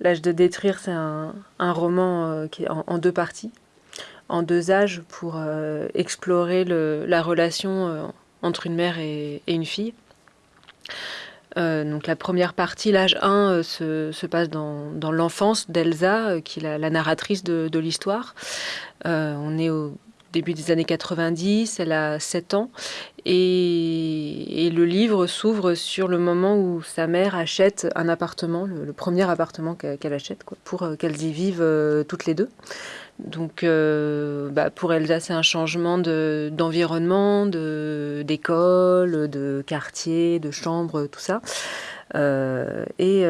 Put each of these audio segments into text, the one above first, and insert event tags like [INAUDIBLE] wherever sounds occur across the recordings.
L'âge de détruire, c'est un, roman qui est en, deux parties, en deux âges, pour explorer la relation entre une mère et, une fille. donc la première partie, l'âge 1, se, passe dans, l'enfance d'Elsa, qui est la, narratrice de, de l'histoire. on est au début des années 90, elle a 7 ans, et, le livre s'ouvre sur le moment où sa mère achète un appartement, le, premier appartement qu'elle achète, pour euh, qu'elles y vivent euh, toutes les deux. Donc euh, bah, pour Elsa, c'est un changement d'environnement, d'école, de, quartier, de chambre, tout ça. et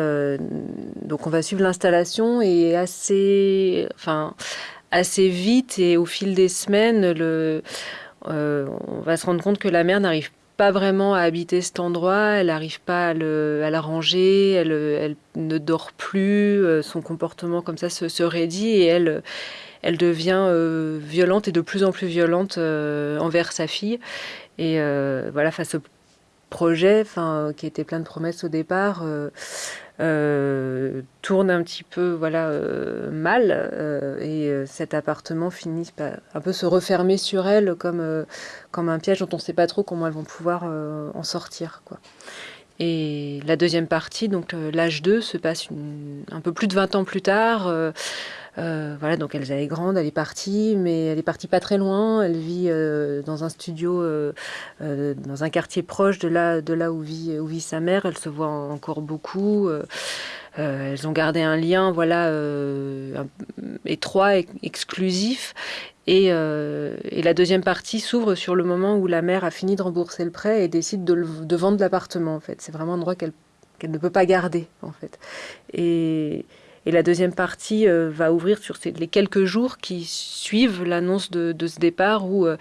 donc on va suivre l'installation et assez, enfin, assez vite et au fil des semaines, le, euh, on va se rendre compte que la mère n'arrive pas vraiment à habiter cet endroit, elle n'arrive pas à, le, à l'arranger, elle, ne dort plus, euh, son comportement comme ça se, se raidit et elle, devient euh, violente et de plus en plus violente envers sa fille. Et voilà, face au projet, enfin, qui était plein de promesses au départ, tourne un petit peu voilà euh, mal euh, et cet appartement finit par un peu se refermer sur elle comme comme un piège dont on ne sait pas trop comment elles vont pouvoir en sortir quoi. Et la deuxième partie, donc l'âge 2, se passe un peu plus de 20 ans plus tard. Euh, voilà, donc elle, est grande, elle est partie, mais elle est partie pas très loin. Elle vit euh, dans un studio, euh, dans un quartier proche de là, de là où, vit, où vit sa mère. Elle se voit encore beaucoup. elles ont gardé un lien, voilà, étroit, exclusif. Et, et, la deuxième partie s'ouvre sur le moment où la mère a fini de rembourser le prêt et décide de, vendre l'appartement. En fait, c'est vraiment un qu'elle qu'elle ne peut pas garder, en fait. Et et la deuxième partie euh, va ouvrir sur les quelques jours qui suivent l'annonce de, ce départ où, euh,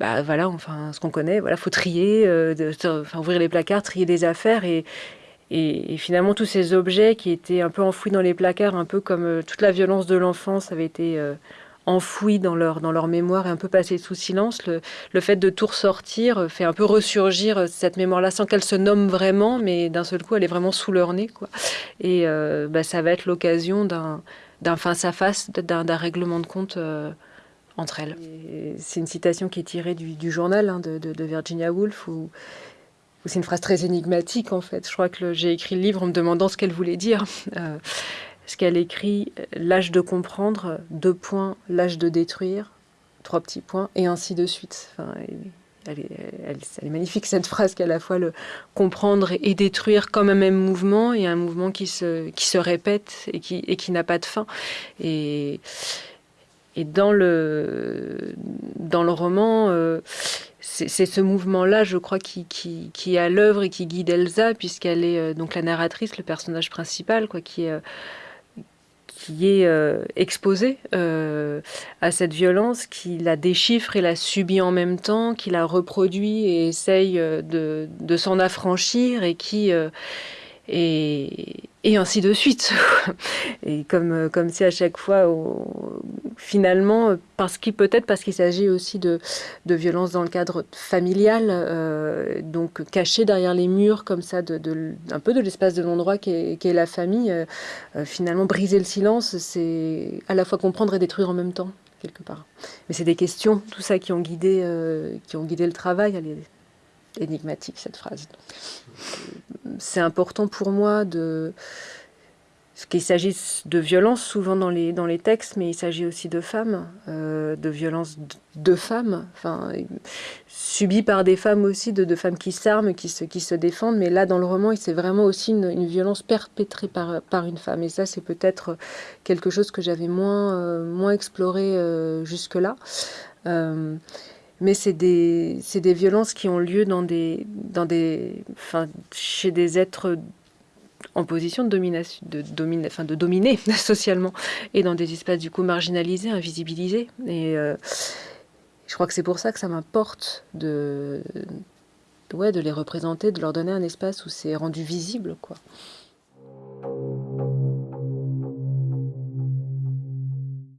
bah voilà, enfin, ce qu'on connaît, voilà, faut trier, euh, enfin, ouvrir les placards, trier des affaires et, et, finalement tous ces objets qui étaient un peu enfouis dans les placards, un peu comme toute la violence de l'enfance avait été enfouis dans leur, dans leur mémoire et un peu passés sous silence, le, le fait de tout ressortir fait un peu ressurgir cette mémoire-là sans qu'elle se nomme vraiment, mais d'un seul coup, elle est vraiment sous leur nez. Quoi. Et euh, bah, ça va être l'occasion d'un, face-à-face, d'un, règlement de compte euh, entre elles. c'est une citation qui est tirée du, du journal hein, de, de, Virginia Woolf, où, c'est une phrase très énigmatique en fait. Je crois que j'ai écrit le livre en me demandant ce qu'elle voulait dire. Euh, ce qu'elle écrit, l'âge de comprendre, deux points, l'âge de détruire, trois petits points, et ainsi de suite. Enfin, elle, est, magnifique cette phrase qu'à la fois le comprendre et détruire comme un même mouvement, et un mouvement qui se, qui se répète et qui, et qui n'a pas de fin. Et, et dans, le, dans le roman, euh, c'est ce mouvement-là, je crois, qui, qui, qui est à l'œuvre et qui guide Elsa, puisqu'elle est euh, donc la narratrice, le personnage principal, quoi, qui est euh, qui est euh, exposé euh, à cette violence, qui la déchiffre et la subit en même temps, qui la reproduit et essaye euh, de, s'en affranchir et qui et, et ainsi de suite. [LAUGHS] et comme, comme si à chaque fois, finalement, parce qu'il peut-être parce qu'il s'agit aussi de, de violence dans le cadre familial, euh, donc caché derrière les murs comme ça, de, de un peu de l'espace de l'endroit qui est, la famille, euh, euh, finalement briser le silence, c'est à la fois comprendre et détruire en même temps quelque part. Mais c'est des questions, tout ça qui ont guidé, qui ont guidé le travail. Elle est énigmatique cette phrase c'est important pour moi de qu'il s'agisse de violences souvent dans les, dans les textes, mais il s'agit aussi de femmes, euh, de violences de femmes, enfin, subies par des femmes aussi, de, femmes qui s'arment, qui se, qui se défendent. Mais là, dans le roman, c'est vraiment aussi une, violence perpétrée par, par une femme. Et ça, c'est peut-être quelque chose que j'avais moins, euh, moins exploré euh, jusque-là mais c'est des, des, violences qui ont lieu dans des, dans des, enfin, chez des êtres en position de, domination, de, dominer, enfin, de dominer [LAUGHS] socialement et dans des espaces du coup marginalisés, invisibilisés. Et euh, je crois que c'est pour ça que ça m'importe de, ouais, de les représenter, de leur donner un espace où c'est rendu visible. quoi.